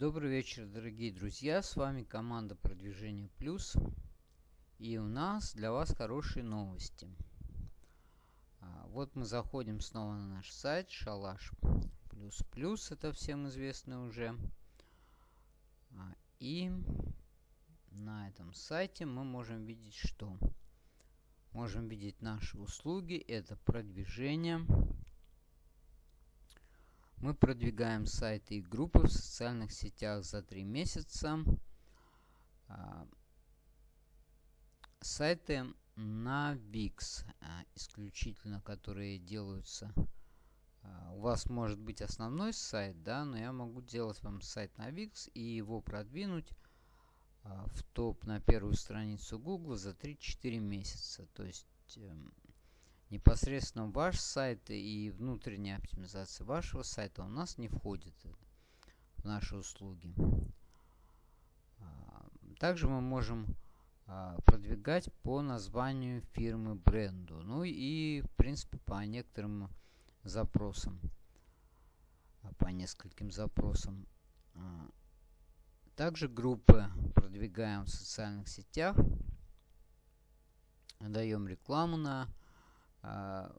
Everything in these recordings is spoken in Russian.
Добрый вечер, дорогие друзья. С вами команда Продвижение Плюс. И у нас для вас хорошие новости. А, вот мы заходим снова на наш сайт Шалаш Плюс Плюс. Это всем известно уже. А, и на этом сайте мы можем видеть что? Можем видеть наши услуги. Это продвижение мы продвигаем сайты и группы в социальных сетях за три месяца. А, сайты на VIX, а, исключительно которые делаются. А, у вас может быть основной сайт, да, но я могу делать вам сайт на VIX и его продвинуть в топ на первую страницу Google за 3-4 месяца. То есть эм, непосредственно ваш сайт и внутренняя оптимизация вашего сайта у нас не входит в наши услуги. А, также мы можем а, продвигать по названию фирмы бренду. Ну и в принципе по некоторым запросам. А, по нескольким запросам. Также группы продвигаем в социальных сетях. Даем рекламу на а,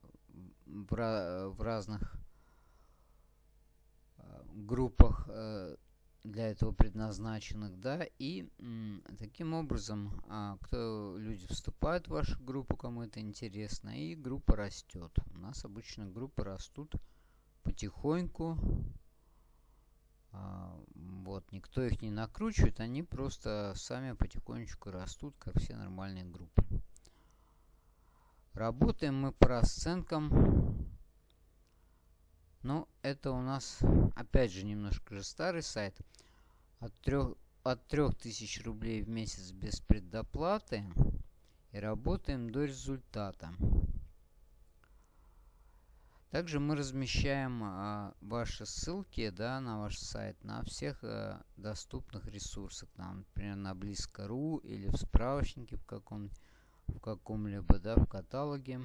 в, в разных а, группах э, для этого предназначенных, да, и таким образом, а, кто люди вступают в вашу группу, кому это интересно, и группа растет. У нас обычно группы растут потихоньку, вот, никто их не накручивает, они просто сами потихонечку растут, как все нормальные группы. Работаем мы по расценкам. Ну, это у нас, опять же, немножко же старый сайт. От 3, от 3000 рублей в месяц без предоплаты. И работаем до результата. Также мы размещаем а, ваши ссылки да, на ваш сайт на всех а, доступных ресурсах. Там, например, на Близко.ру или в справочнике в каком-нибудь в каком-либо, да, в каталоге.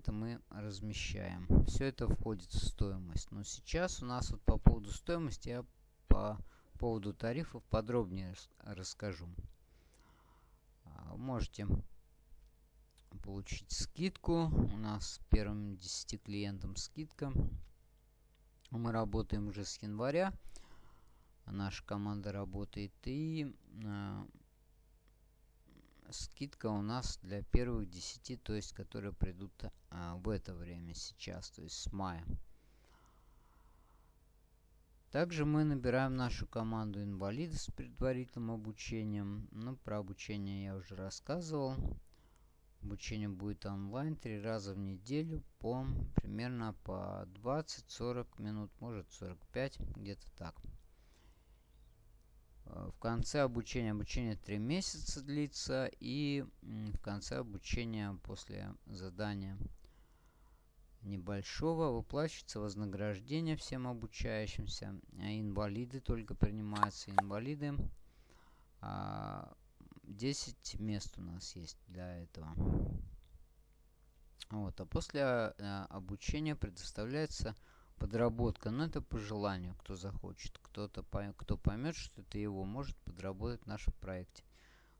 Это мы размещаем. Все это входит в стоимость. Но сейчас у нас вот по поводу стоимости я по поводу тарифов подробнее расскажу. А, можете получить скидку. У нас первым 10 клиентам скидка. Мы работаем уже с января. Наша команда работает. И а, скидка у нас для первых 10, то есть которые придут а, в это время сейчас, то есть с мая. Также мы набираем нашу команду инвалидов с предварительным обучением. Ну, про обучение я уже рассказывал. Обучение будет онлайн три раза в неделю по примерно по 20-40 минут, может 45, где-то так. Э, в конце обучения, обучение 3 месяца длится, и в конце обучения после задания небольшого выплачивается вознаграждение всем обучающимся. А инвалиды только принимаются. Инвалиды 10 а, мест у нас есть для этого. Вот, а после а, обучения предоставляется подработка. Но это по желанию, кто захочет. Кто-то, кто поймет, что это его, может подработать в нашем проекте.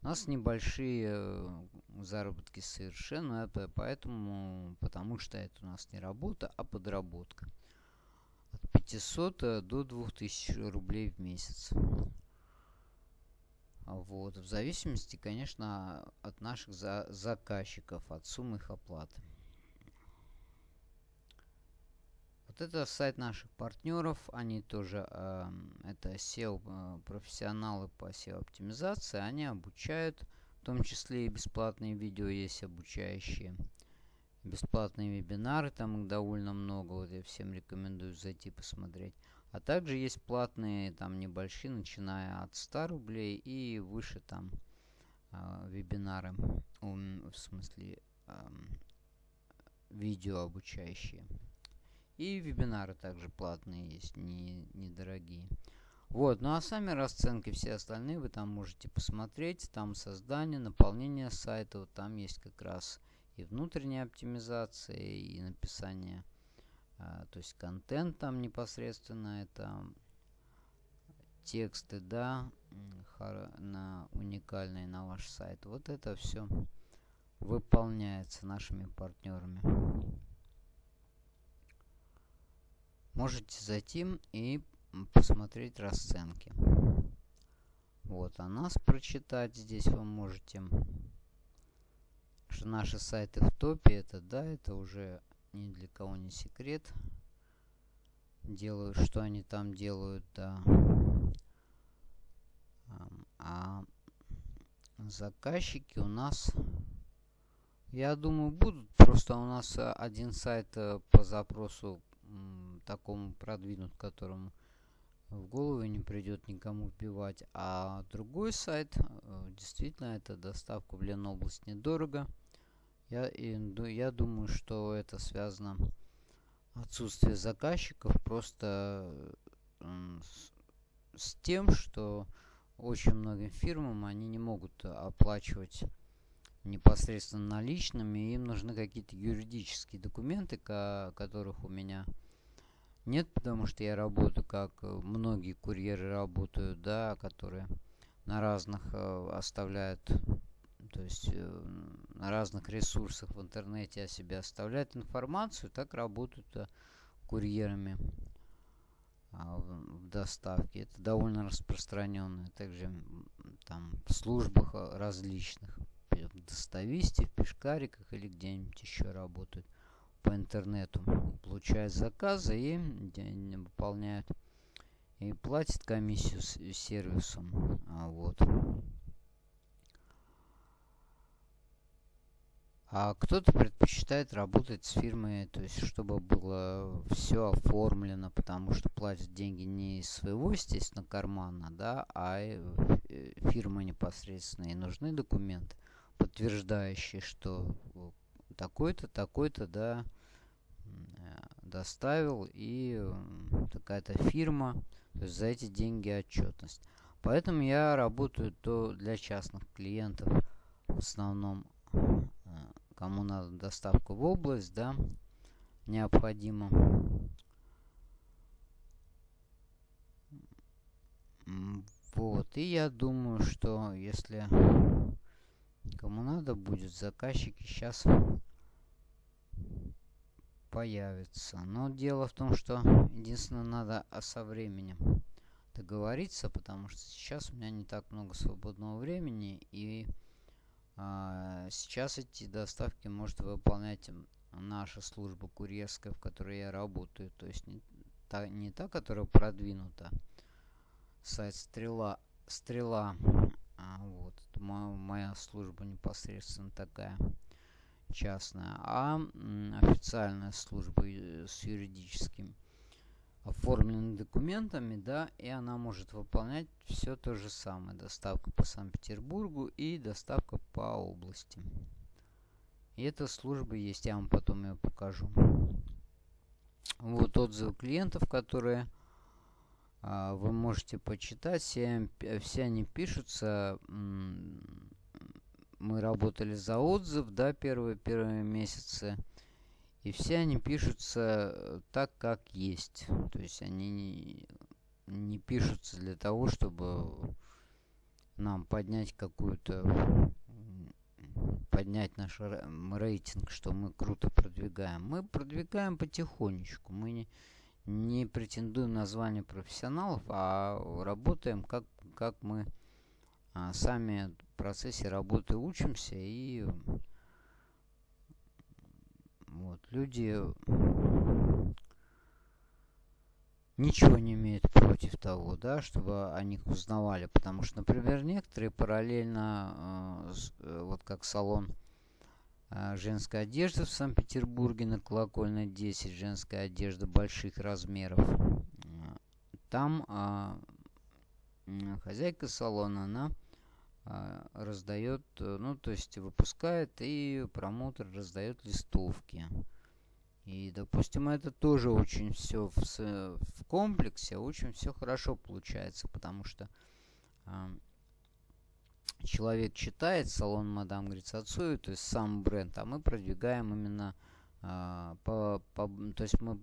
У нас небольшие э, заработки совершенно, это поэтому, потому что это у нас не работа, а подработка. От 500 э, до 2000 рублей в месяц. Вот, в зависимости, конечно, от наших за заказчиков, от суммы их оплаты. Это сайт наших партнеров. Они тоже, э, это SEO э, профессионалы по SEO оптимизации. Они обучают, в том числе и бесплатные видео есть обучающие. Бесплатные вебинары, там их довольно много. Вот я всем рекомендую зайти посмотреть. А также есть платные, там небольшие, начиная от 100 рублей и выше там э, вебинары. В смысле, видео обучающие. И вебинары также платные есть, не, недорогие. Вот, ну а сами расценки все остальные вы там можете посмотреть. Там создание, наполнение сайта. Вот там есть как раз и внутренняя оптимизация, и написание а, то есть контент там непосредственно, это тексты, да, на уникальные на ваш сайт. Вот это все выполняется нашими партнерами. Можете зайти и посмотреть расценки. Вот, а нас прочитать здесь вы можете. Что наши сайты в топе, это да, это уже ни для кого не секрет. Делают, что они там делают, да. А заказчики у нас, я думаю, будут. Просто у нас э, один сайт э, по запросу такому продвинут, которому в голову не придет никому вбивать. А другой сайт, э, действительно, это доставка в Ленобласть недорого. Я, и, я думаю, что это связано отсутствие заказчиков просто с, с тем, что очень многим фирмам они не могут оплачивать непосредственно наличными. Им нужны какие-то юридические документы, которых у меня нет, потому что я работаю, как многие курьеры работают, да, которые на разных э, оставляют, то есть э, на разных ресурсах в интернете о себе оставляют информацию, так работают э, курьерами а, в доставке. Это довольно распространенное. Также там в службах а, различных. В достависте, в пешкариках или где-нибудь еще работают по интернету. Получают заказы и выполняют. И платят комиссию с сервисом. А вот. А кто-то предпочитает работать с фирмой, то есть чтобы было все оформлено, потому что платят деньги не из своего, естественно, кармана, да, а э, фирма непосредственно. И нужны документы, подтверждающие, что такой-то, такой-то, да, доставил, и такая-то фирма, то есть за эти деньги отчетность. Поэтому я работаю то для частных клиентов в основном кому надо доставку в область, да, необходимо. Вот, и я думаю, что если кому надо будет, заказчики сейчас появятся. Но дело в том, что единственное надо со временем договориться, потому что сейчас у меня не так много свободного времени и а, сейчас эти доставки может выполнять наша служба курьерская, в которой я работаю. То есть не та, не та которая продвинута. Сайт Стрела. Стрела. А, вот. Моя, моя служба непосредственно такая частная. А официальная служба э, с юридическим оформленными документами, да, и она может выполнять все то же самое. Доставка по Санкт-Петербургу и доставка по области. И эта служба есть, я вам потом ее покажу. Вот отзывы клиентов, которые а, вы можете почитать. Все, все они пишутся. Мы работали за отзыв, да, первые, первые месяцы. И все они пишутся э, так, как есть. То есть они не, не пишутся для того, чтобы нам поднять какую-то поднять наш рейтинг, что мы круто продвигаем. Мы продвигаем потихонечку. Мы не, не претендуем на звание профессионалов, а работаем как, как мы а, сами процессе работы учимся и вот, люди ничего не имеют против того, да, чтобы о них узнавали. Потому что, например, некоторые параллельно, э, э, вот как салон э, женской одежды в Санкт-Петербурге на Колокольной 10, женская одежда больших размеров. Там э, хозяйка салона, она а, раздает, э, ну, то есть выпускает и промоутер раздает листовки. И, допустим, это тоже очень все в, в комплексе, очень все хорошо получается, потому что э, человек читает салон Мадам Грицацую, то есть сам бренд, а мы продвигаем именно э, по, по, то есть мы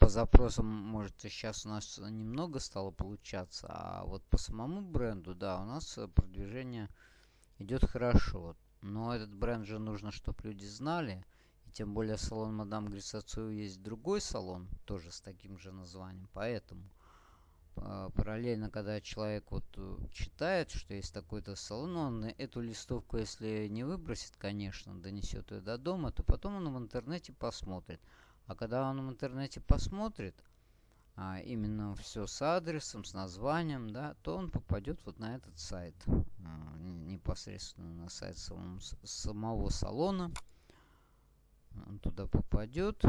по запросам, может, сейчас у нас немного стало получаться, а вот по самому бренду, да, у нас продвижение идет хорошо. Но этот бренд же нужно, чтобы люди знали. И тем более салон Мадам Грисацию есть другой салон, тоже с таким же названием. Поэтому а, параллельно, когда человек вот э, читает, что есть такой-то салон, он эту листовку, если не выбросит, конечно, донесет ее до дома, то потом он в интернете посмотрит. А когда он в интернете посмотрит, а, именно все с адресом, с названием, да, то он попадет вот на этот сайт, а, непосредственно на сайт самого, самого салона. Он туда попадет.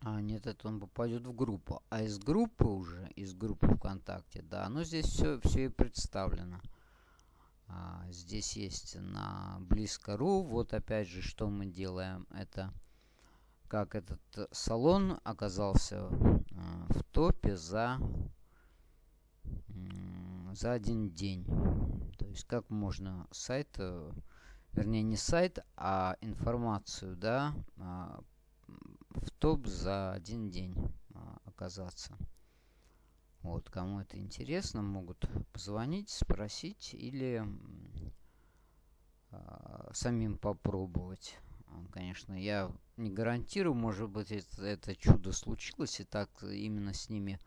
А, нет, это он попадет в группу. А из группы уже, из группы ВКонтакте, да, ну здесь все, все и представлено. А, здесь есть на близко.ру. Вот опять же, что мы делаем. Это как этот э, салон оказался э, в топе за, за один день. То есть как можно сайт, э, вернее не сайт, а информацию, да, а, в топ за один день оказаться. Вот, кому это интересно, могут позвонить, спросить или а, самим попробовать. Конечно, я не гарантирую, может быть, это, это чудо случилось, и так именно с ними,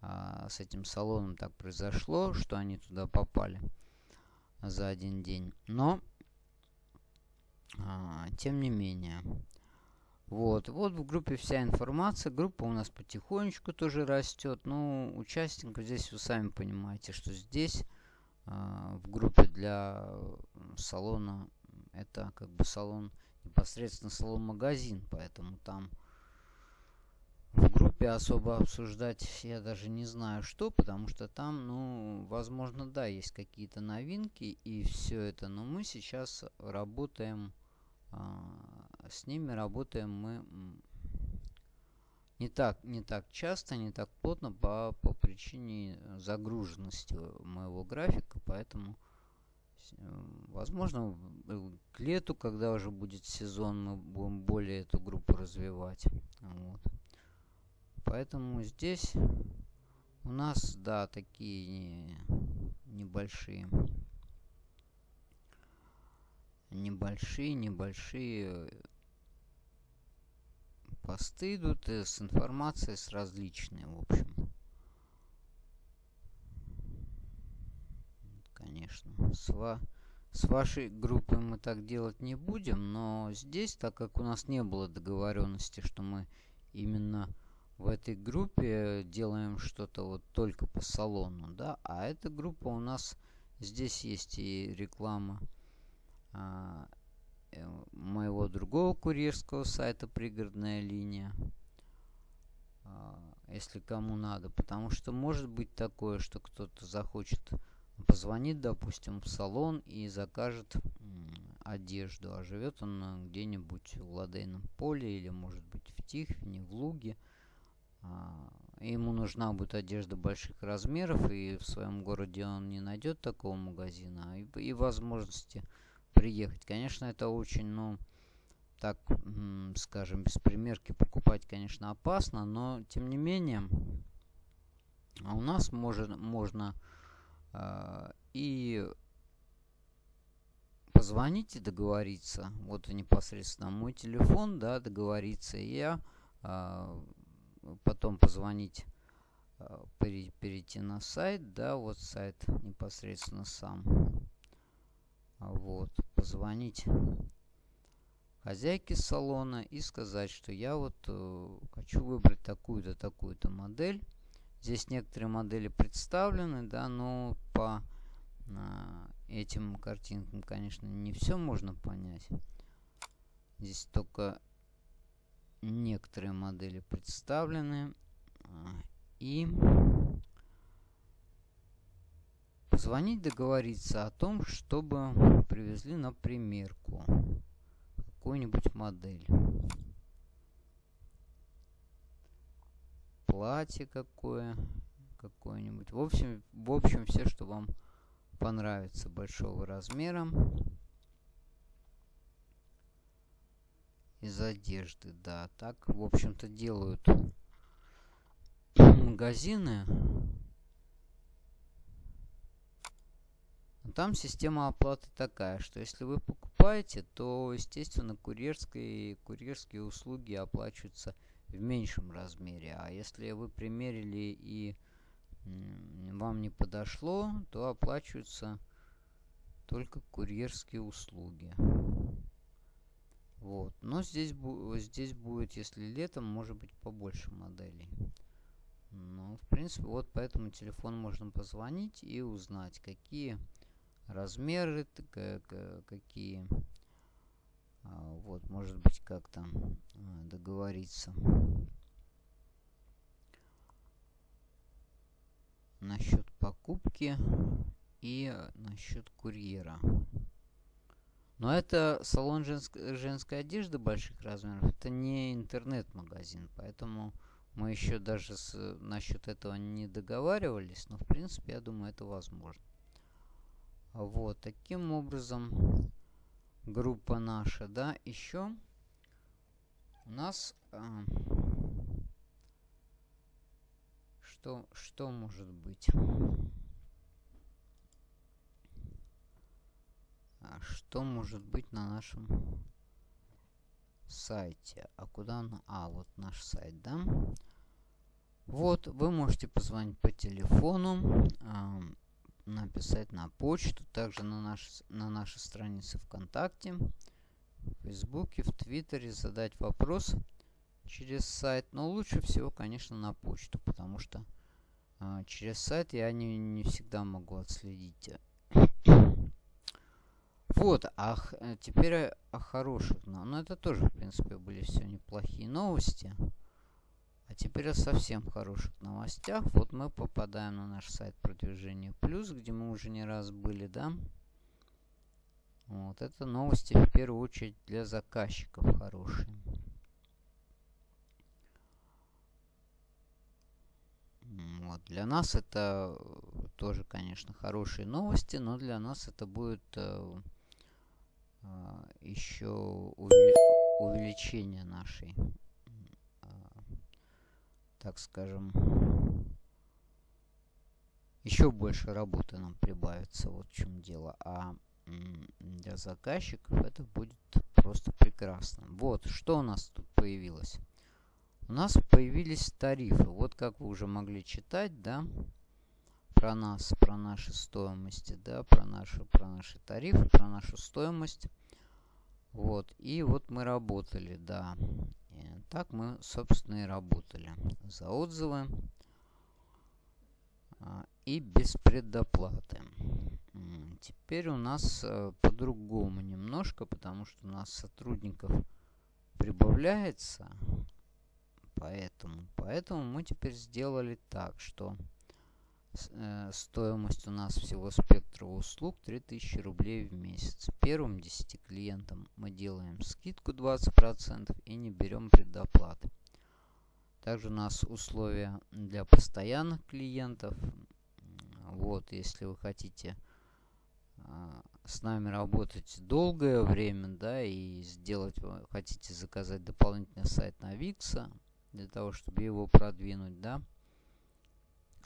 а, с этим салоном так произошло, что они туда попали за один день. Но, а, тем не менее, вот, вот в группе вся информация. Группа у нас потихонечку тоже растет. Ну, участников здесь вы сами понимаете, что здесь э, в группе для салона это как бы салон непосредственно салон-магазин, поэтому там в группе особо обсуждать я даже не знаю что, потому что там, ну, возможно, да, есть какие-то новинки и все это, но мы сейчас работаем, а, с ними работаем мы не так, не так часто, не так плотно по, по причине загруженности моего графика, поэтому Э, возможно, к лету, когда уже будет сезон, мы будем более эту группу развивать. Вот. Поэтому здесь у нас, да, такие небольшие небольшие, небольшие посты идут с информацией с различной, в общем. Конечно. С, ва с вашей группой мы так делать не будем, но здесь, так как у нас не было договоренности, что мы именно в этой группе делаем что-то вот только по салону, да, а эта группа у нас, здесь есть и реклама а, э, моего другого курьерского сайта «Пригородная линия», а, если кому надо, потому что может быть такое, что кто-то захочет позвонит, допустим, в салон и закажет одежду, а живет он где-нибудь в Ладейном поле или, может быть, в Тихвине, в Луге. А, ему нужна будет одежда больших размеров, и в своем городе он не найдет такого магазина, и, и возможности приехать. Конечно, это очень, ну, так, скажем, без примерки покупать, конечно, опасно, но, тем не менее, а у нас может, можно а, и позвонить и договориться. Вот непосредственно мой телефон, да, договориться. И я а, потом позвонить, а, перейти на сайт, да, вот сайт непосредственно сам. Вот, позвонить хозяйке салона и сказать, что я вот э, хочу выбрать такую-то, такую-то модель. Здесь некоторые модели представлены, да, но по а, этим картинкам, конечно, не все можно понять. Здесь только некоторые модели представлены. А, и позвонить, договориться о том, чтобы привезли на примерку какую-нибудь модель. Платье какое, какое-нибудь. В общем, в общем, все, что вам понравится большого размера. из одежды, да. Так, в общем-то, делают магазины. Там система оплаты такая, что если вы покупаете, то, естественно, курьерские, курьерские услуги оплачиваются в меньшем размере. А если вы примерили и вам не подошло, то оплачиваются только курьерские услуги. Вот. Но здесь, здесь будет, если летом, может быть побольше моделей. Ну, в принципе, вот по этому телефону можно позвонить и узнать, какие размеры, какие... А, вот, может быть, как-то а, договориться. Насчет покупки и насчет курьера. Но это салон женск женской одежды больших размеров. Это не интернет-магазин, поэтому мы еще даже с, насчет этого не договаривались. Но в принципе, я думаю, это возможно. Вот, таким образом, группа наша, да, еще у нас... А, что, что может быть? А что может быть на нашем сайте? А куда он? А, вот наш сайт, да? Вот, вы можете позвонить по телефону, э, написать на почту, также на, наш, на нашей странице ВКонтакте, в Фейсбуке, в Твиттере, задать вопрос через сайт. Но лучше всего, конечно, на почту, потому что э, через сайт я не, не всегда могу отследить вот, а э, теперь о хороших. Но, ну, это тоже, в принципе, были все неплохие новости. А теперь о совсем хороших новостях. Вот мы попадаем на наш сайт продвижения плюс, где мы уже не раз были, да? Вот, это новости в первую очередь для заказчиков хорошие. Вот, для нас это тоже, конечно, хорошие новости, но для нас это будет э, а, еще увеличение нашей, так скажем, еще больше работы нам прибавится, вот в чем дело. А для заказчиков это будет просто прекрасно. Вот, что у нас тут появилось? У нас появились тарифы. Вот как вы уже могли читать, да, про нас, про наши стоимости, да, про наши, про наши тарифы, про нашу стоимость. Вот, и вот мы работали, да. И так мы, собственно, и работали. За отзывы а, и без предоплаты. Теперь у нас а, по-другому немножко, потому что у нас сотрудников прибавляется. Поэтому, поэтому мы теперь сделали так, что Э, стоимость у нас всего спектра услуг 3000 рублей в месяц. Первым 10 клиентам мы делаем скидку 20% и не берем предоплаты. Также у нас условия для постоянных клиентов. Вот, если вы хотите а, с нами работать долгое время, да, и сделать, хотите заказать дополнительный сайт на Викса, для того, чтобы его продвинуть, да,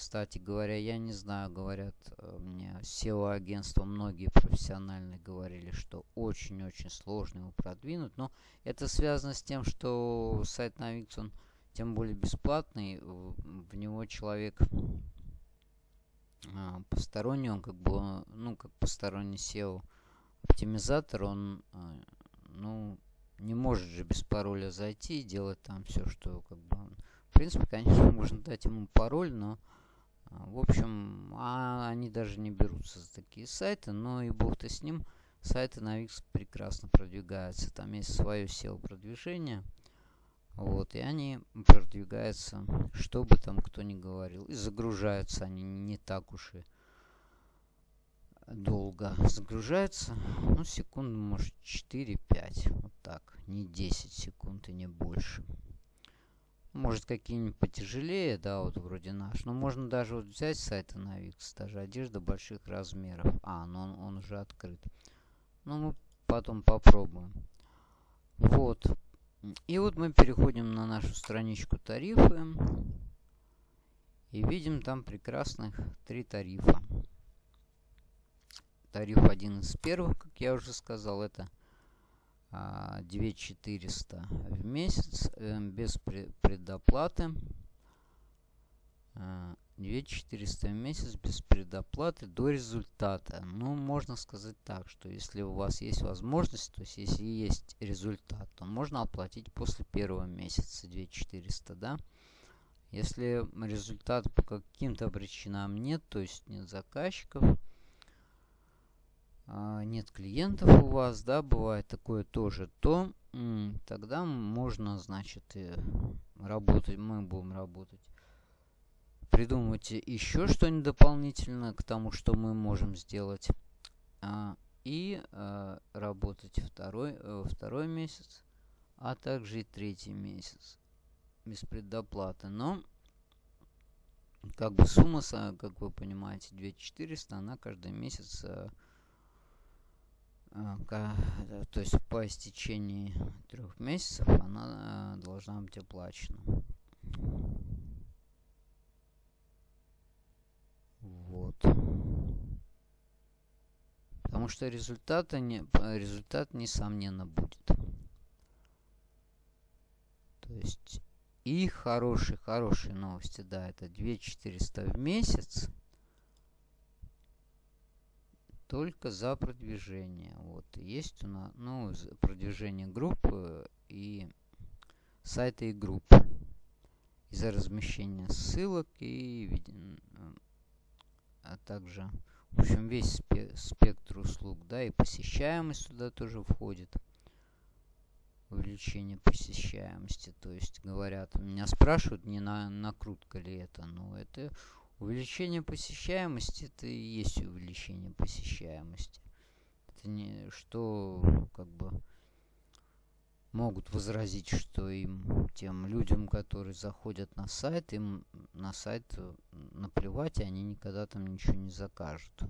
кстати говоря, я не знаю, говорят э, мне SEO-агентства, многие профессиональные говорили, что очень-очень сложно его продвинуть. Но это связано с тем, что сайт на он тем более бесплатный, в него человек а, посторонний, он как бы, ну, как посторонний SEO оптимизатор, он, а, ну, не может же без пароля зайти и делать там все, что как бы... В принципе, конечно, можно дать ему пароль, но в общем, а они даже не берутся за такие сайты, но и бог-то с ним. Сайты на Wix прекрасно продвигаются. Там есть свое SEO-продвижение. Вот, и они продвигаются, что бы там кто ни говорил. И загружаются они не так уж и долго. Загружаются, ну, секунд, может, 4-5. Вот так. Не 10 секунд и не больше. Может, какие-нибудь потяжелее, да, вот вроде наш. Но можно даже вот взять сайты на Wix, даже одежда больших размеров. А, ну он, он уже открыт. Ну, мы потом попробуем. Вот. И вот мы переходим на нашу страничку тарифы. И видим там прекрасных три тарифа. Тариф один из первых, как я уже сказал, это 2400 а, в месяц э, без предоплаты. 2400 а, в месяц без предоплаты до результата. Ну, можно сказать так, что если у вас есть возможность, то есть если есть результат, то можно оплатить после первого месяца 2400, да? Если результата по каким-то причинам нет, то есть нет заказчиков, нет клиентов у вас, да, бывает такое тоже, то тогда можно, значит, работать, мы будем работать. Придумывайте еще что-нибудь дополнительно к тому, что мы можем сделать. А, и а, работать второй, э, второй месяц, а также и третий месяц без предоплаты. Но как бы сумма, как вы понимаете, 2400, она каждый месяц а, то есть по истечении трех месяцев она э, должна быть оплачена. Вот. Потому что результата не, результат несомненно будет. То есть и хорошие, хорошие новости, да, это 2400 в месяц только за продвижение. Вот есть у нас, ну, продвижение группы и сайта и групп. И за размещение ссылок и а также, в общем, весь спектр услуг, да, и посещаемость туда тоже входит. Увеличение посещаемости, то есть говорят, меня спрашивают, не на накрутка ли это, но это Увеличение посещаемости это и есть увеличение посещаемости. Это не что как бы могут возразить, что им тем людям, которые заходят на сайт, им на сайт наплевать, и они никогда там ничего не закажут.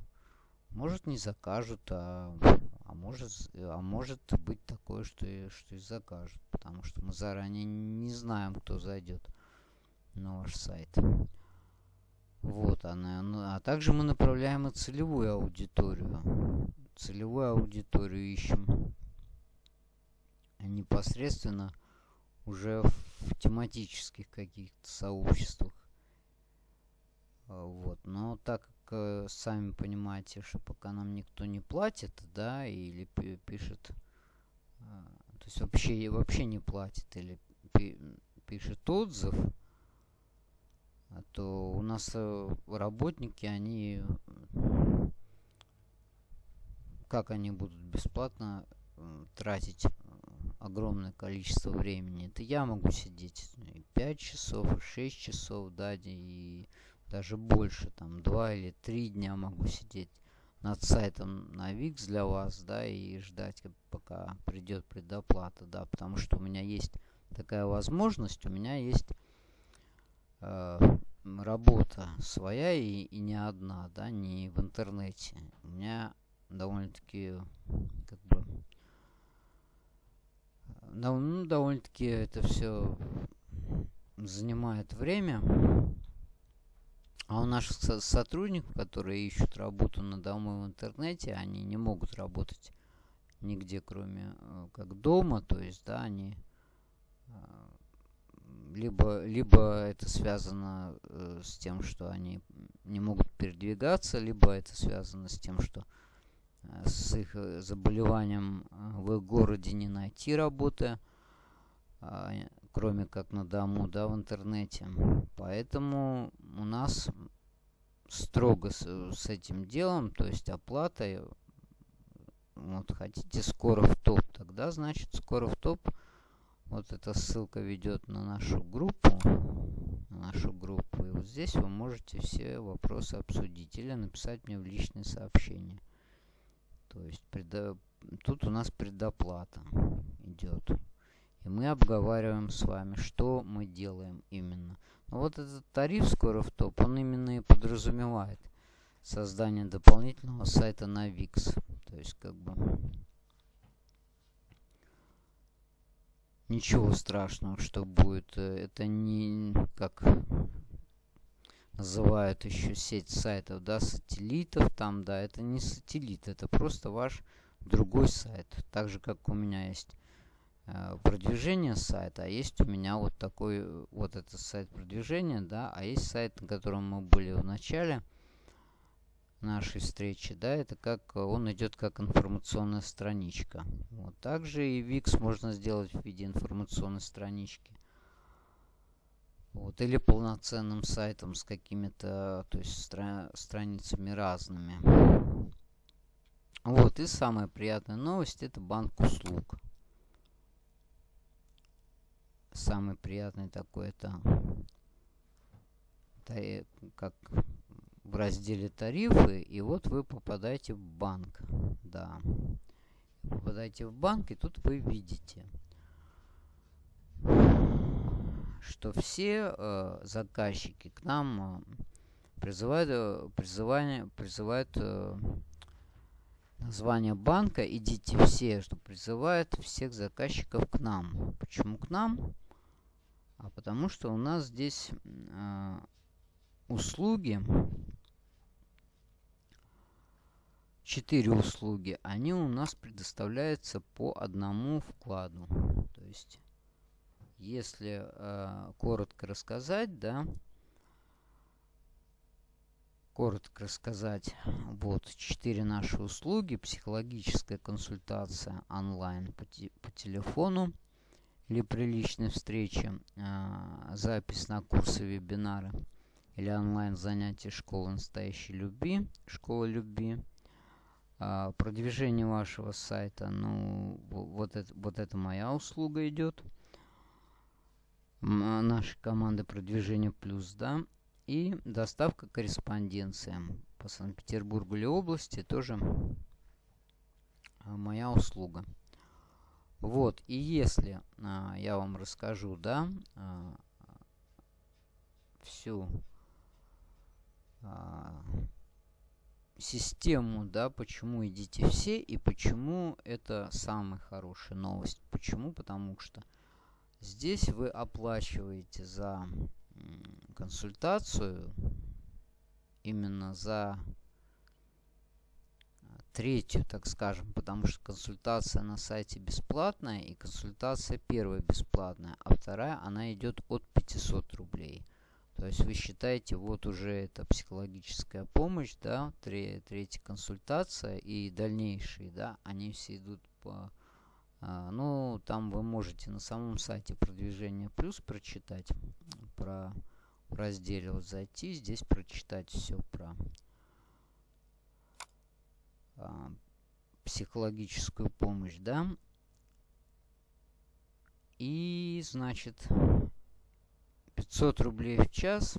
Может не закажут, а, а может, а может быть такое, что и, что и закажут, потому что мы заранее не знаем, кто зайдет на ваш сайт. Вот она. А также мы направляем и целевую аудиторию. Целевую аудиторию ищем непосредственно уже в тематических каких-то сообществах. А, вот. Но так как э, сами понимаете, что пока нам никто не платит, да, или пишет, э, то есть вообще, вообще не платит, или пишет отзыв, а то у нас э, работники, они... Как они будут бесплатно тратить э, огромное количество времени? Это я могу сидеть 5 часов, 6 часов, да, и даже больше, там 2 или 3 дня могу сидеть над сайтом на Wix для вас, да, и ждать, пока придет предоплата, да, потому что у меня есть такая возможность, у меня есть э, работа своя и, и не одна, да, не в интернете. У меня довольно-таки, как бы, ну, довольно-таки это все занимает время. А у наших со сотрудников, которые ищут работу на дому в интернете, они не могут работать нигде, кроме э, как дома. То есть, да, они э, либо, либо это связано э, с тем, что они не могут передвигаться, либо это связано с тем, что э, с их э, заболеванием э, в их городе не найти работы, э, кроме как на дому, да, в интернете. Поэтому у нас строго с, с этим делом, то есть оплатой, вот хотите скоро в топ, тогда значит скоро в топ вот эта ссылка ведет на нашу группу. На нашу группу. И вот здесь вы можете все вопросы обсудить. Или написать мне в личное сообщение. То есть предо... тут у нас предоплата идет. И мы обговариваем с вами, что мы делаем именно. Но вот этот тариф скоро в топ, он именно и подразумевает создание дополнительного сайта на VIX. То есть как бы ничего страшного, что будет. Это не как называют еще сеть сайтов, да, сателлитов там, да, это не сателлит, это просто ваш другой сайт. Так же, как у меня есть э, продвижение сайта, а есть у меня вот такой, вот этот сайт продвижения, да, а есть сайт, на котором мы были в начале нашей встречи, да, это как он идет как информационная страничка. Вот также и Wix можно сделать в виде информационной странички. Вот, или полноценным сайтом с какими-то, то есть стра страницами разными. Вот, и самая приятная новость это банк услуг. Самый приятный такой это, это как в разделе тарифы, и вот вы попадаете в банк. Да. Попадаете в банк, и тут вы видите что все э, заказчики к нам э, призывают, э, призывание, призывают э, название банка. Идите все, что призывают всех заказчиков к нам. Почему к нам? А потому что у нас здесь э, услуги, четыре услуги, они у нас предоставляются по одному вкладу. То есть если э, коротко рассказать, да, коротко рассказать, вот четыре наши услуги. Психологическая консультация онлайн по, те, по телефону или при личной встрече, э, запись на курсы, вебинары или онлайн занятия школы настоящей любви, школа любви, э, продвижение вашего сайта, ну, вот это, вот это моя услуга идет – нашей команды продвижения плюс, да, и доставка корреспонденции по Санкт-Петербургу или области тоже а, моя услуга. Вот, и если а, я вам расскажу, да, а, всю а, систему, да, почему идите все и почему это самая хорошая новость. Почему? Потому что Здесь вы оплачиваете за консультацию, именно за третью, так скажем, потому что консультация на сайте бесплатная и консультация первая бесплатная, а вторая она идет от 500 рублей. То есть вы считаете, вот уже это психологическая помощь, да, третья консультация и дальнейшие, да, они все идут по а, ну, там вы можете на самом сайте продвижения плюс прочитать про в разделе вот зайти, здесь прочитать все про а, психологическую помощь, да. И, значит, 500 рублей в час.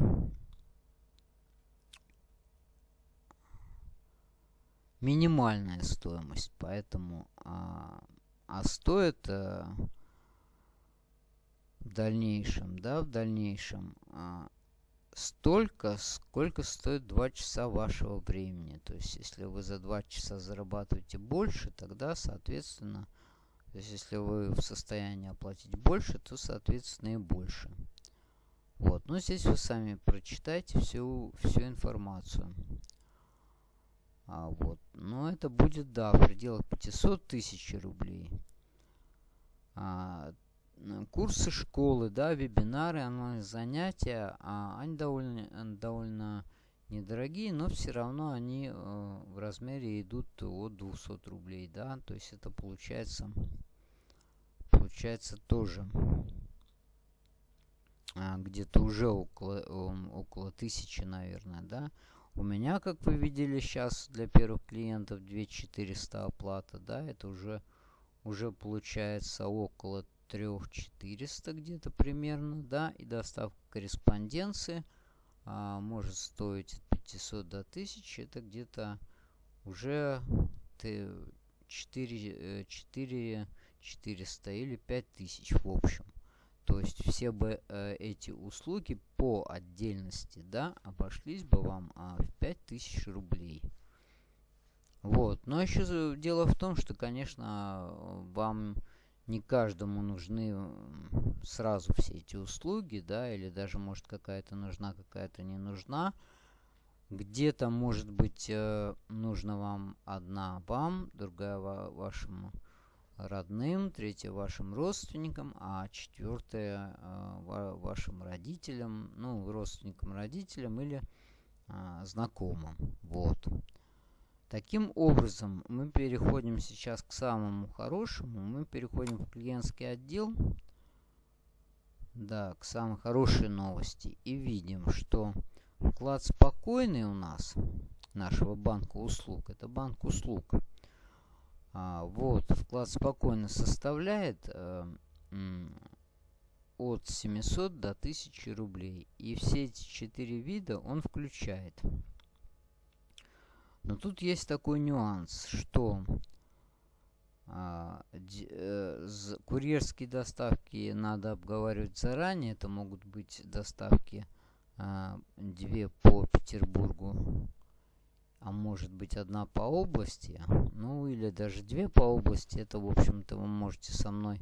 Минимальная стоимость, поэтому а, а стоит э, в дальнейшем, да, в дальнейшем э, столько, сколько стоит 2 часа вашего времени. То есть, если вы за 2 часа зарабатываете больше, тогда, соответственно, то есть, если вы в состоянии оплатить больше, то, соответственно, и больше. Вот, но здесь вы сами прочитайте всю, всю информацию. А, вот. Но это будет, да, в пределах 500 тысяч рублей. А, курсы школы, да, вебинары, онлайн-занятия, а, они довольно, довольно недорогие, но все равно они э, в размере идут от 200 рублей, да, то есть это получается, получается тоже где-то уже около, около 1000, наверное, да, у меня, как вы видели сейчас, для первых клиентов 2400 оплата, да, это уже, уже получается около 3400 где-то примерно, да, и доставка корреспонденции а, может стоить от 500 до 1000, это где-то уже 4, 4 400 или 5000 в общем. То есть все бы э, эти услуги по отдельности, да, обошлись бы вам а, в 5000 рублей. Вот. Но еще дело в том, что, конечно, вам не каждому нужны сразу все эти услуги, да, или даже может какая-то нужна, какая-то не нужна. Где-то, может быть, э, нужна вам одна вам, другая вашему родным, третья вашим родственникам, а четвертая э, вашим родителям, ну, родственникам, родителям или э, знакомым. Вот. Таким образом, мы переходим сейчас к самому хорошему. Мы переходим в клиентский отдел. Да, к самой хорошей новости. И видим, что Вклад спокойный у нас нашего банка услуг. Это банк услуг. А, вот, вклад спокойно составляет э, от 700 до 1000 рублей. И все эти четыре вида он включает. Но тут есть такой нюанс, что а, э, курьерские доставки надо обговаривать заранее. Это могут быть доставки а, две по Петербургу, а может быть одна по области, ну или даже две по области, это, в общем-то, вы можете со мной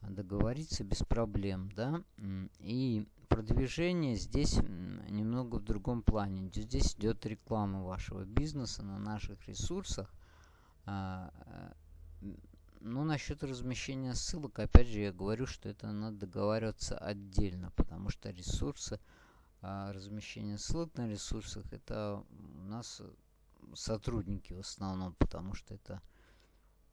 договориться без проблем, да, и продвижение здесь немного в другом плане. Здесь идет реклама вашего бизнеса на наших ресурсах. А, ну, насчет размещения ссылок, опять же, я говорю, что это надо договариваться отдельно, потому что ресурсы а размещение ссылок на ресурсах это у нас сотрудники в основном, потому что это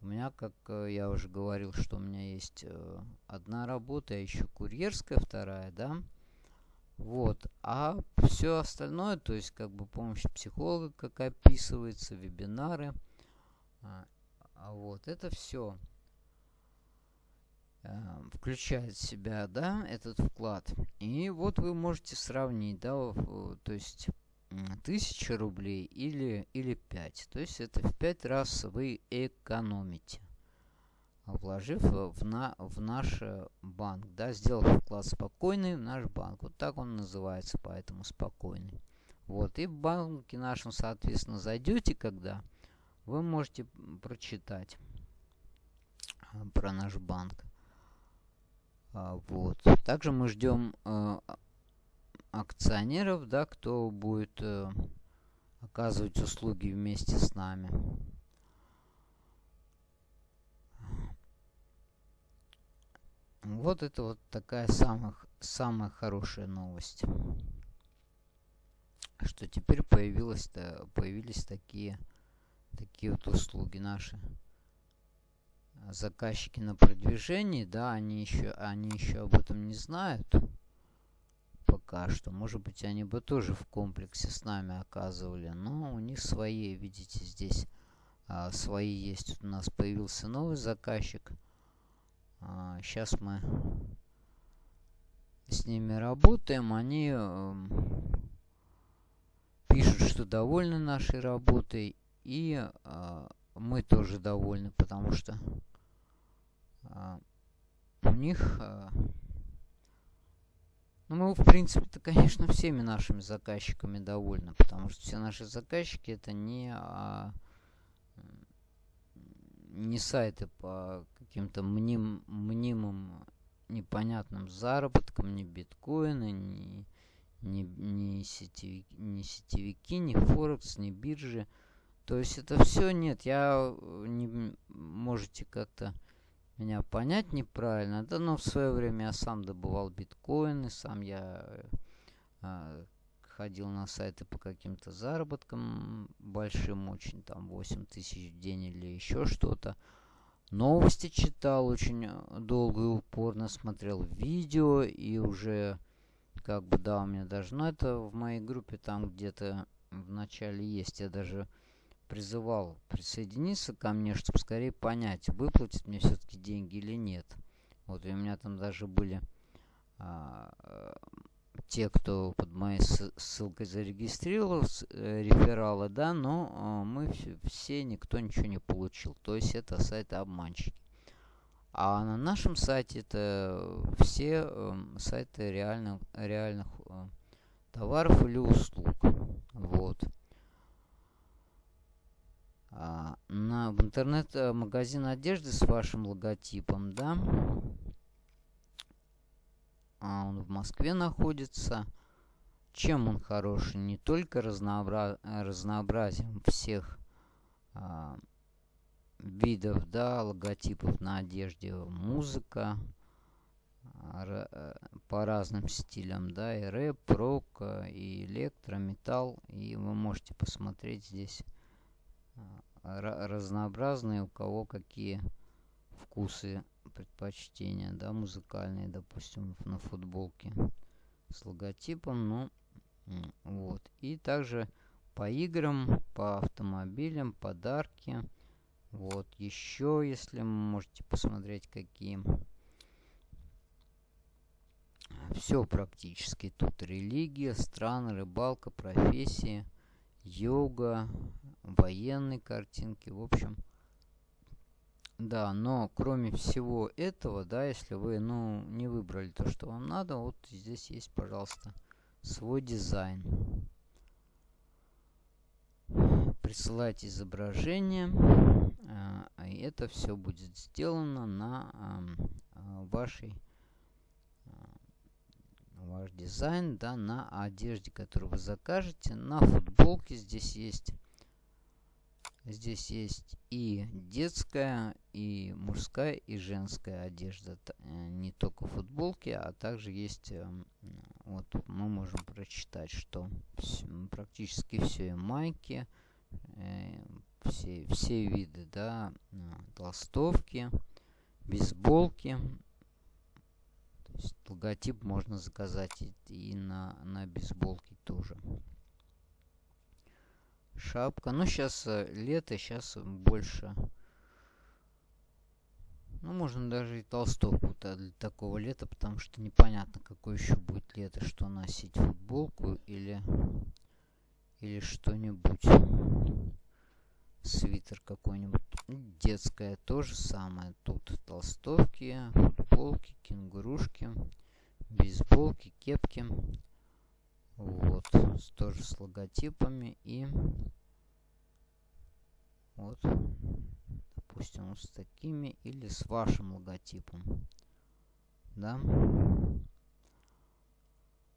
у меня, как э, я уже говорил, что у меня есть э, одна работа, а еще курьерская вторая, да. Вот. А все остальное, то есть как бы помощь психолога, как описывается, вебинары. А, а вот это все Э, включает в себя, да, этот вклад. И вот вы можете сравнить, да, то есть 1000 рублей или, или 5. То есть это в 5 раз вы экономите, вложив в, на, в наш банк, да, сделав вклад спокойный в наш банк. Вот так он называется, поэтому спокойный. Вот, и в банке нашем, соответственно, зайдете, когда вы можете прочитать э, про наш банк. А, вот. Также мы ждем э, акционеров, да, кто будет э, оказывать услуги вместе с нами. Вот это вот такая самая, самая хорошая новость. Что теперь появилось, появились такие, такие вот услуги наши заказчики на продвижении, да, они еще, они еще об этом не знают пока что. Может быть, они бы тоже в комплексе с нами оказывали, но у них свои, видите, здесь а, свои есть. У нас появился новый заказчик. А, сейчас мы с ними работаем. Они э, пишут, что довольны нашей работой. И э, мы тоже довольны, потому что а, у них... А, ну, мы, в принципе-то, конечно, всеми нашими заказчиками довольны, потому что все наши заказчики это не, а, не сайты по каким-то мним, мнимым непонятным заработкам, не биткоины, не, не, не, сетевики, не сетевики, не Форекс, не биржи. То есть это все нет. Я не можете как-то меня понять неправильно. Да, но в свое время я сам добывал биткоины, сам я э, ходил на сайты по каким-то заработкам большим, очень там 8 тысяч в день или еще что-то. Новости читал очень долго и упорно, смотрел видео и уже как бы да, у меня даже, ну это в моей группе там где-то в начале есть, я даже призывал присоединиться ко мне, чтобы скорее понять, выплатит мне все-таки деньги или нет. Вот и у меня там даже были а, те, кто под моей ссылкой зарегистрировался, э, рефералы, да, но а, мы все, никто ничего не получил. То есть это сайты обманщики. А на нашем сайте это все э, сайты реальных, реальных э, товаров или услуг. Вот. А, на, в интернет-магазин одежды с вашим логотипом, да. А он в Москве находится. Чем он хороший? Не только разнообра... разнообразием всех а, видов, да, логотипов на одежде, музыка, а, по разным стилям, да, и рэп, рок, и электро, металл, и вы можете посмотреть здесь а, разнообразные, у кого какие вкусы, предпочтения, да, музыкальные, допустим, на футболке с логотипом, ну, вот. И также по играм, по автомобилям, подарки. Вот, еще, если можете посмотреть, какие. Все практически. Тут религия, страны, рыбалка, профессии, йога, военные картинки. В общем, да, но кроме всего этого, да, если вы, ну, не выбрали то, что вам надо, вот здесь есть, пожалуйста, свой дизайн. Присылайте изображение, э, и это все будет сделано на э, вашей ваш дизайн, да, на одежде, которую вы закажете, на футболке здесь есть Здесь есть и детская, и мужская, и женская одежда. Э, не только футболки, а также есть... Эм, вот мы можем прочитать, что практически все и майки, э, все, все виды, да, э, толстовки, бейсболки. Логотип можно заказать и, и на, на бейсболке тоже шапка. Ну, сейчас э, лето, сейчас больше. Ну, можно даже и толстовку -то для такого лета, потому что непонятно, какое еще будет лето, что носить, футболку или, или что-нибудь. Свитер какой-нибудь. Детская то же самое. Тут толстовки, футболки, кенгурушки, бейсболки, кепки. Вот, тоже с логотипами и вот, допустим, с такими или с вашим логотипом, да.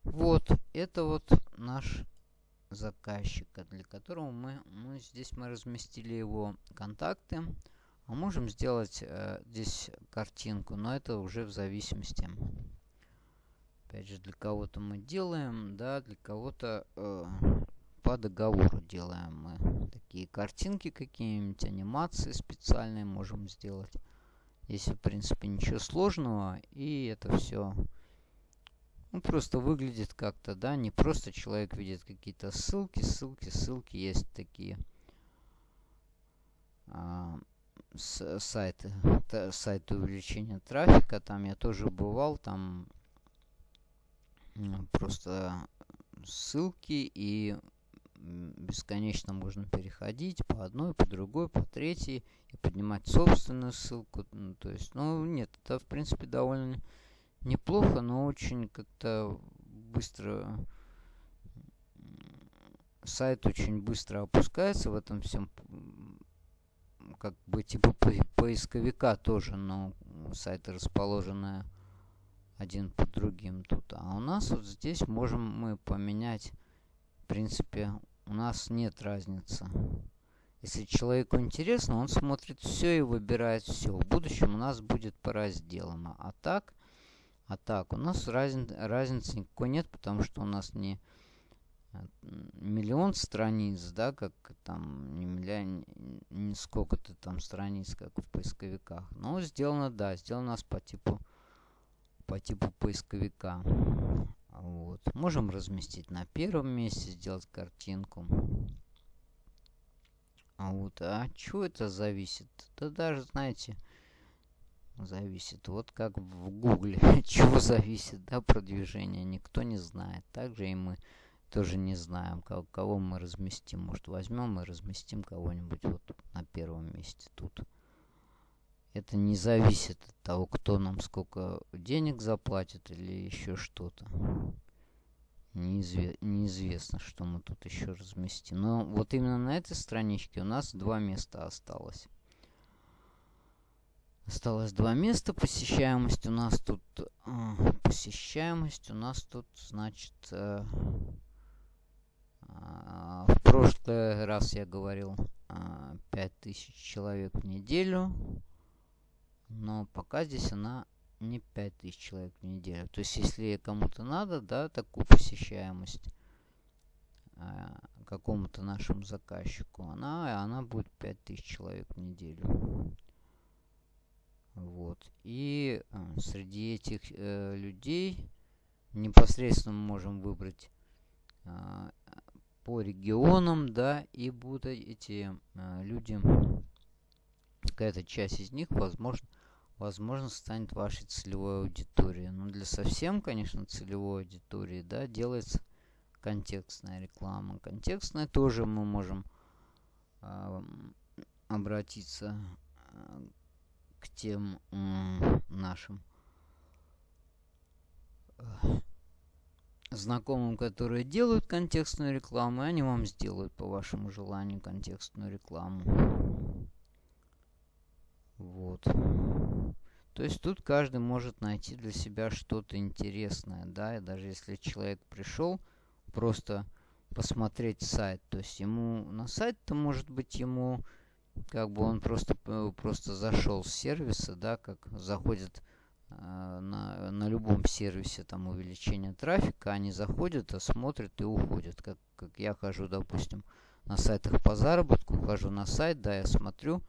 Вот, это вот наш заказчик, для которого мы, мы здесь мы разместили его контакты. А можем сделать э, здесь картинку, но это уже в зависимости Опять же, для кого-то мы делаем, да, для кого-то э, по договору делаем мы. Такие картинки какие-нибудь, анимации специальные можем сделать. Здесь, в принципе, ничего сложного. И это все ну, просто выглядит как-то, да, не просто человек видит какие-то ссылки, ссылки, ссылки. Есть такие а, с, сайты, сайты увеличения трафика. Там я тоже бывал, там просто ссылки и бесконечно можно переходить по одной, по другой, по третьей и поднимать собственную ссылку. Ну, то есть, ну, нет, это, в принципе, довольно неплохо, но очень как-то быстро сайт очень быстро опускается в этом всем как бы типа поисковика тоже, но сайты расположены один под другим тут. А у нас вот здесь можем мы поменять, в принципе, у нас нет разницы. Если человеку интересно, он смотрит все и выбирает все. В будущем у нас будет по разделам. А так, а так у нас разни, разницы никакой нет, потому что у нас не миллион страниц, да, как там, не миллион, не сколько-то там страниц, как в поисковиках. Но сделано, да, сделано у нас по типу по типу поисковика. Вот. Можем разместить на первом месте, сделать картинку. А вот, а что это зависит? Да даже, знаете, зависит. Вот как в Гугле, чего зависит, да, продвижение, никто не знает. Также и мы тоже не знаем, кого, кого мы разместим. Может, возьмем и разместим кого-нибудь вот на первом месте тут. Это не зависит от того, кто нам сколько денег заплатит или еще что-то. неизве неизвестно, что мы тут еще разместим. Но вот именно на этой страничке у нас два места осталось. Осталось два места. Посещаемость у нас тут... Э, посещаемость у нас тут, значит... Э, э, в прошлый раз я говорил э, 5000 человек в неделю. Но пока здесь она не 5000 человек в неделю. То есть, если кому-то надо, да, такую посещаемость э, какому-то нашему заказчику, она, она будет 5000 человек в неделю. Вот. И э, среди этих э, людей непосредственно мы можем выбрать э, по регионам, да, и будут эти э, люди, какая-то часть из них, возможно, возможно, станет вашей целевой аудиторией. Но для совсем, конечно, целевой аудитории, да, делается контекстная реклама. Контекстная тоже мы можем э, обратиться к тем э, нашим знакомым, которые делают контекстную рекламу, и они вам сделают по вашему желанию контекстную рекламу. Вот. То есть тут каждый может найти для себя что-то интересное, да, и даже если человек пришел просто посмотреть сайт, то есть ему на сайт-то может быть ему как бы он просто просто зашел с сервиса, да, как заходит э, на, на любом сервисе там увеличение трафика, они заходят, смотрят и уходят. Как, как я хожу, допустим, на сайтах по заработку, хожу на сайт, да, я смотрю,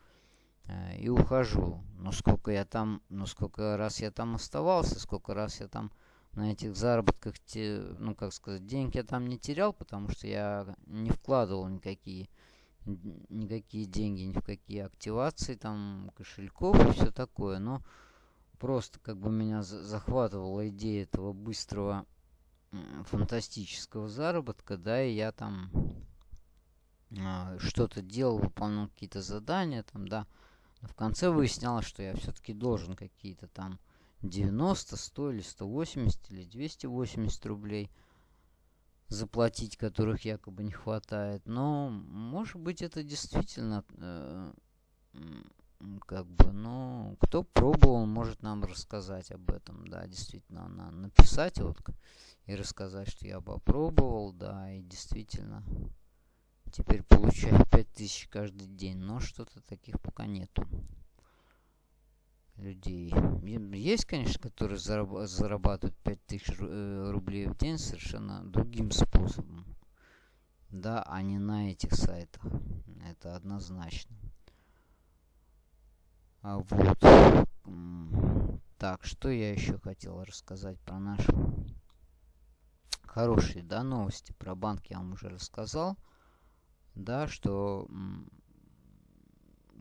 Э, и ухожу. Но сколько я там, ну сколько раз я там оставался, сколько раз я там на этих заработках, те, ну как сказать, денег я там не терял, потому что я не вкладывал никакие никакие деньги ни в какие активации там кошельков и все такое но просто как бы меня захватывала идея этого быстрого фантастического заработка да и я там э, что-то делал выполнял какие-то задания там да. В конце выяснялось, что я все-таки должен какие-то там 90, 100 или 180 или 280 рублей заплатить, которых якобы не хватает. Но, может быть, это действительно э, как бы, ну, кто пробовал, может нам рассказать об этом, да, действительно, на, написать вот и рассказать, что я попробовал, да, и действительно Теперь получаю 5000 каждый день, но что-то таких пока нету людей. Есть, конечно, которые зарабатывают 5000 э, рублей в день совершенно другим способом. Да, а не на этих сайтах. Это однозначно. А вот. Так, что я еще хотел рассказать про наши хорошие, да, новости. Про банк я вам уже рассказал да, что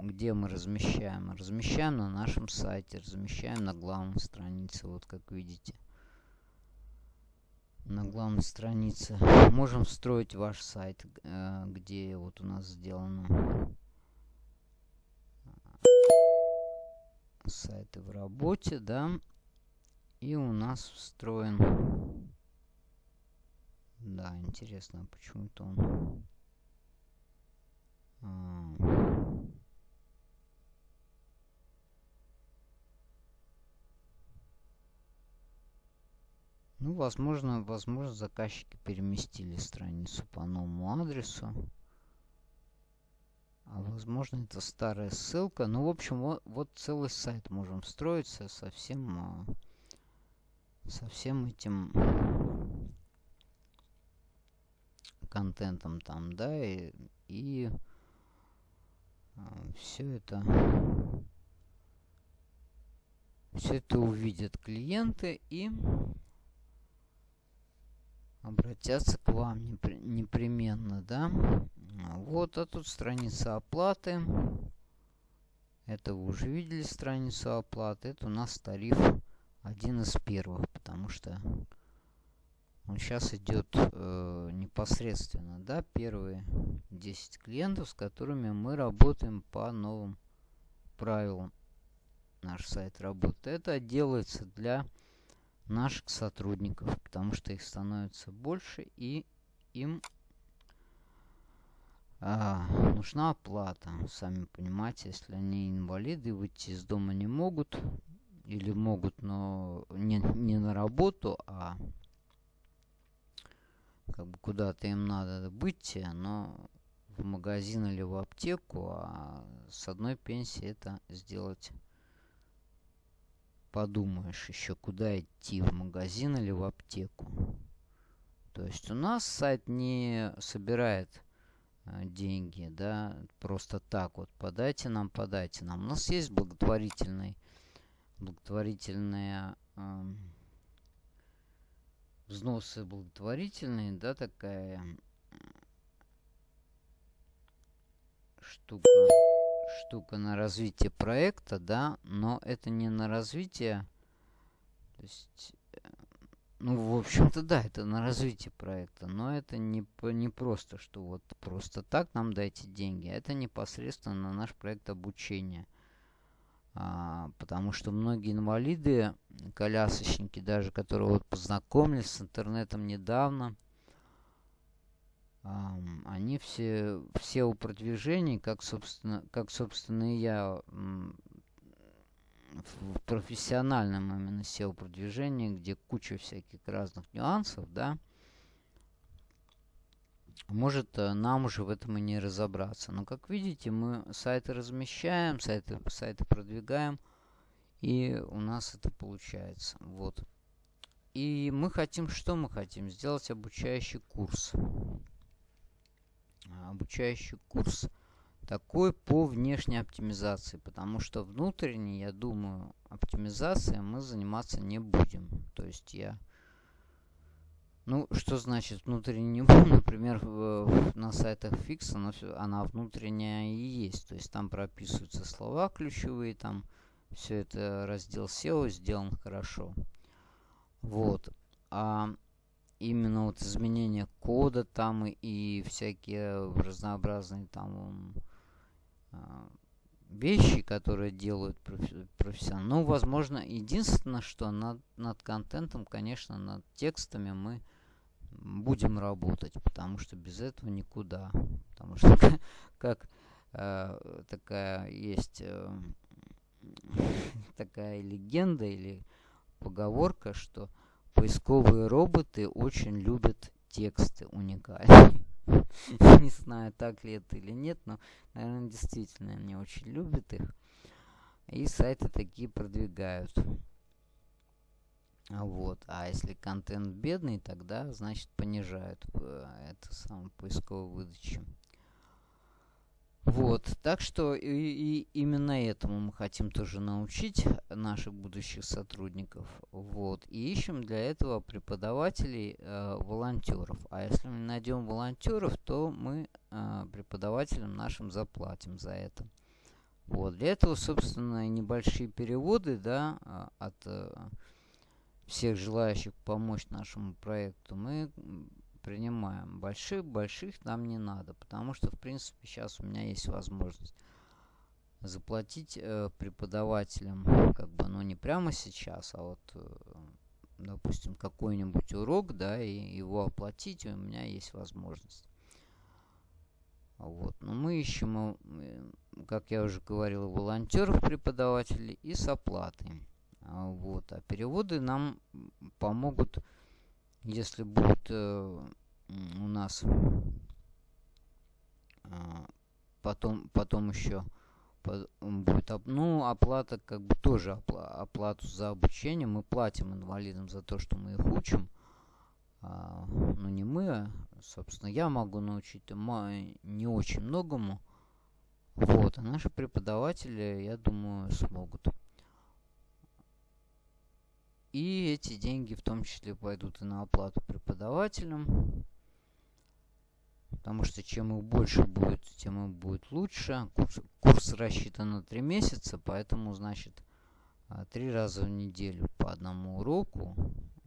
где мы размещаем? Размещаем на нашем сайте, размещаем на главной странице, вот как видите. На главной странице. Можем встроить ваш сайт, э, где вот у нас сделано сайты в работе, да. И у нас встроен... Да, интересно, почему-то он ну, возможно, возможно, заказчики переместили страницу по новому адресу. А возможно, это старая ссылка. Ну, в общем, вот, вот целый сайт можем строиться со всем, а, со всем этим контентом там, да, и, и все это все это увидят клиенты и обратятся к вам непременно, да. Вот, а тут страница оплаты. Это вы уже видели страницу оплаты. Это у нас тариф один из первых, потому что он сейчас идет э, непосредственно, да, первые 10 клиентов, с которыми мы работаем по новым правилам. Наш сайт работает. Это делается для наших сотрудников, потому что их становится больше и им а, нужна оплата. Сами понимаете, если они инвалиды, выйти из дома не могут, или могут, но не, не на работу, а как бы куда-то им надо быть, но в магазин или в аптеку, а с одной пенсии это сделать подумаешь еще, куда идти, в магазин или в аптеку. То есть у нас сайт не собирает э, деньги, да, просто так вот, подайте нам, подайте нам. У нас есть благотворительный, благотворительные э, взносы благотворительные, да, такая штука штука на развитие проекта, да, но это не на развитие, то есть, э, ну, в общем-то, да, это на развитие проекта, но это не, не просто, что вот просто так нам дайте деньги, а это непосредственно на наш проект обучения. А, потому что многие инвалиды, колясочники даже, которые вот познакомились с интернетом недавно, они все, все у продвижений, как, собственно, как, собственно, и я в профессиональном именно SEO продвижении, где куча всяких разных нюансов, да, может э, нам уже в этом и не разобраться. Но, как видите, мы сайты размещаем, сайты, сайты продвигаем, и у нас это получается. Вот. И мы хотим, что мы хотим? Сделать обучающий курс обучающий курс такой по внешней оптимизации, потому что внутренней, я думаю, оптимизацией мы заниматься не будем. То есть я... Ну, что значит внутренне не буду? Например, в, на сайтах Fix она, она внутренняя и есть. То есть там прописываются слова ключевые, там все это раздел SEO сделан хорошо. Вот. А именно вот изменение кода там и, всякие разнообразные там э, вещи, которые делают профессионалы. Ну, возможно, единственное, что над, над контентом, конечно, над текстами мы будем работать, потому что без этого никуда. Потому что как э, такая есть э, такая легенда или поговорка, что Поисковые роботы очень любят тексты уникальные. Не знаю, так ли это или нет, но, наверное, действительно они очень любят их. И сайты такие продвигают. Вот. А если контент бедный, тогда, значит, понижают э, это самое поисковую выдачу. Вот, так что и, и именно этому мы хотим тоже научить наших будущих сотрудников. Вот, и ищем для этого преподавателей, э, волонтеров. А если мы найдем волонтеров, то мы э, преподавателям нашим заплатим за это. Вот, для этого, собственно, небольшие переводы, да, а, от э, всех желающих помочь нашему проекту мы принимаем. Больших, больших нам не надо, потому что, в принципе, сейчас у меня есть возможность заплатить э, преподавателям, как бы, ну, не прямо сейчас, а вот, э, допустим, какой-нибудь урок, да, и его оплатить, у меня есть возможность. Вот. Но мы ищем, э, как я уже говорил, волонтеров, преподавателей и с оплатой. А, вот. А переводы нам помогут если будет э, у нас э, потом, потом еще будет, ну, оплата, как бы тоже опла оплату за обучение. Мы платим инвалидам за то, что мы их учим. А, ну, не мы, а, собственно, я могу научить не очень многому. Вот, а наши преподаватели, я думаю, смогут. И эти деньги в том числе пойдут и на оплату преподавателям. Потому что чем их больше будет, тем им будет лучше. Курс, курс рассчитан на 3 месяца, поэтому, значит, а, три раза в неделю по одному уроку.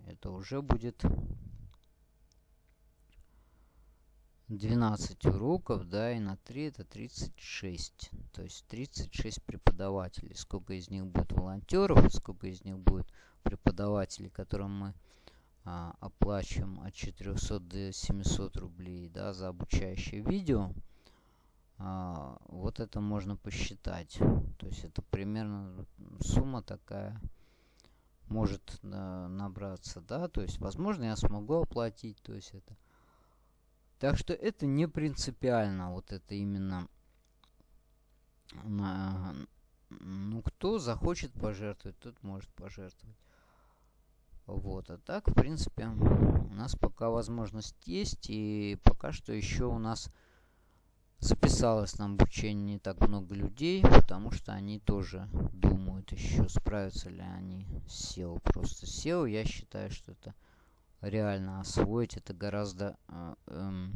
Это уже будет 12 уроков, да, и на 3 это 36. То есть 36 преподавателей. Сколько из них будет волонтеров, сколько из них будет преподавателей, которым мы а, оплачиваем от 400 до 700 рублей да, за обучающее видео, а, вот это можно посчитать. То есть это примерно сумма такая может на, набраться, да, то есть возможно я смогу оплатить, то есть это. Так что это не принципиально, вот это именно на, ну, кто захочет пожертвовать, тот может пожертвовать. Вот, а так, в принципе, у нас пока возможность есть, и пока что еще у нас записалось на обучение не так много людей, потому что они тоже думают еще, справятся ли они с SEO. Просто SEO, я считаю, что это реально освоить, это гораздо э, э,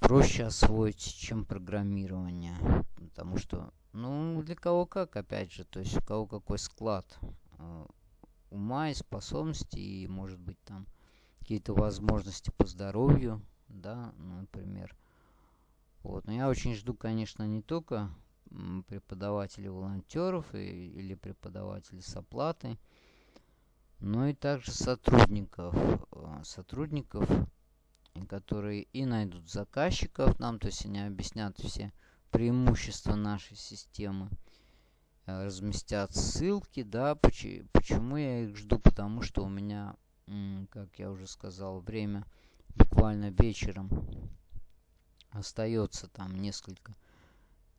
проще освоить, чем программирование. Потому что, ну, для кого как, опять же, то есть у кого какой склад э, ума и способностей, и, может быть, там какие-то возможности по здоровью, да, например. Вот. Но я очень жду, конечно, не только преподавателей волонтеров и, или преподавателей с оплатой, но и также сотрудников, э, сотрудников, которые и найдут заказчиков нам, то есть они объяснят все преимущества нашей системы, разместят ссылки, да, почему, почему я их жду, потому что у меня, как я уже сказал, время буквально вечером остается там несколько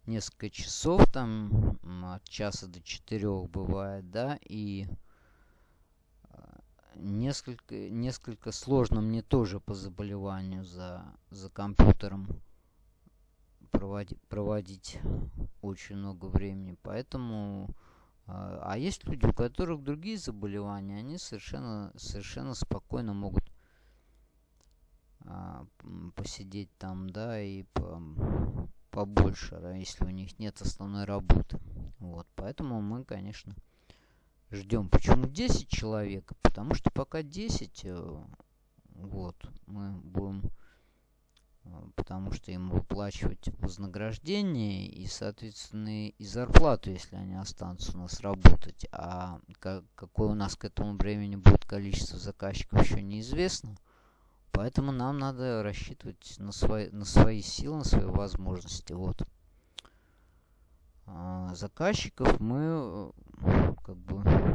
несколько часов там от часа до четырех бывает да и а, несколько несколько сложно мне тоже по заболеванию за за компьютером проводить проводить очень много времени поэтому а, а есть люди у которых другие заболевания они совершенно совершенно спокойно могут а, посидеть там, да, и по, побольше, да, если у них нет основной работы. Вот, поэтому мы, конечно, ждем. Почему 10 человек? Потому что пока 10, э, вот, мы будем, потому что им выплачивать вознаграждение и, соответственно, и зарплату, если они останутся у нас работать. А как, какое у нас к этому времени будет количество заказчиков, еще неизвестно. Поэтому нам надо рассчитывать на свои, на свои силы, на свои возможности. Вот. А заказчиков мы э, как бы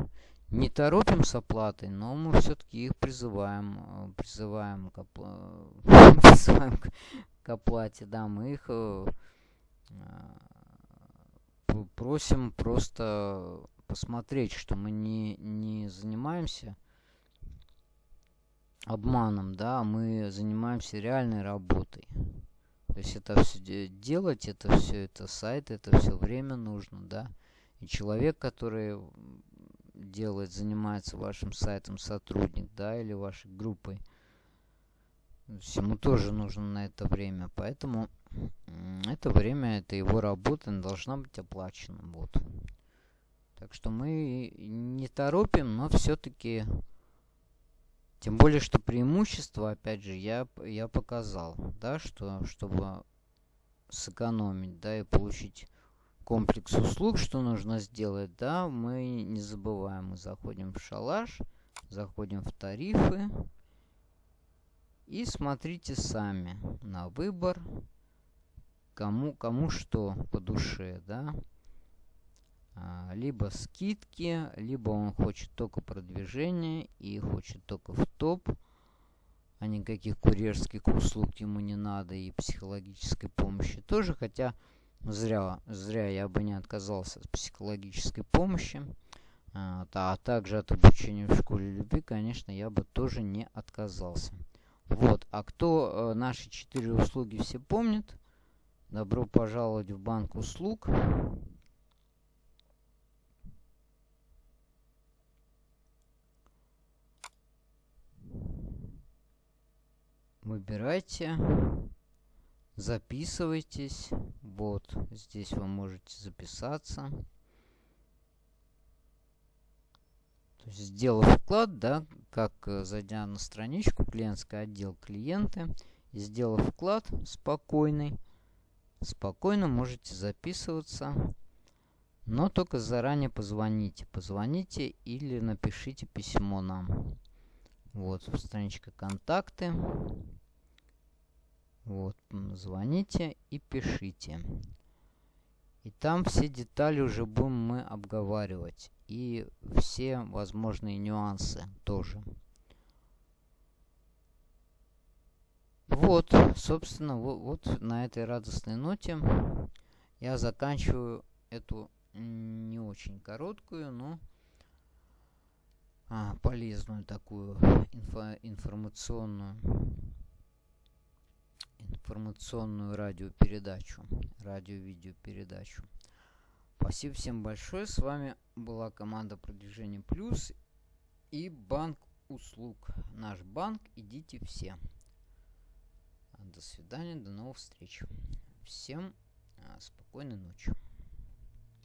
не торопим с оплатой, но мы все-таки их призываем, э, призываем к, опла... призываем к оплате. Да, мы их э, просим просто посмотреть, что мы не, не занимаемся обманом, да, мы занимаемся реальной работой. То есть это все делать, это все, это сайт, это все время нужно, да. И человек, который делает, занимается вашим сайтом, сотрудник, да, или вашей группой, ему тоже нужно на это время. Поэтому это время, это его работа, должна быть оплачена. Вот. Так что мы не торопим, но все-таки тем более, что преимущество, опять же, я, я показал, да, что чтобы сэкономить, да, и получить комплекс услуг, что нужно сделать, да, мы не забываем, мы заходим в шалаш, заходим в тарифы. И смотрите сами на выбор, кому, кому что по душе, да. А, либо скидки, либо он хочет только продвижения и хочет только в топ, а никаких курьерских услуг ему не надо и психологической помощи тоже, хотя зря, зря я бы не отказался от психологической помощи, а, а также от обучения в школе любви, конечно, я бы тоже не отказался. Вот, а кто э, наши четыре услуги все помнит, добро пожаловать в банк услуг. выбирайте, записывайтесь. Вот, здесь вы можете записаться. То есть, сделав вклад, да, как э, зайдя на страничку, клиентский отдел клиенты, и сделав вклад спокойный, спокойно можете записываться Но только заранее позвоните. Позвоните или напишите письмо нам. Вот, страничка контакты. Вот, звоните и пишите. И там все детали уже будем мы обговаривать. И все возможные нюансы тоже. Вот, собственно, вот, вот на этой радостной ноте я заканчиваю эту не очень короткую, но а, полезную такую инфо информационную информационную радиопередачу, радио-видеопередачу. Спасибо всем большое. С вами была команда Продвижение Плюс и банк услуг. Наш банк. Идите все. До свидания, до новых встреч. Всем а, спокойной ночи.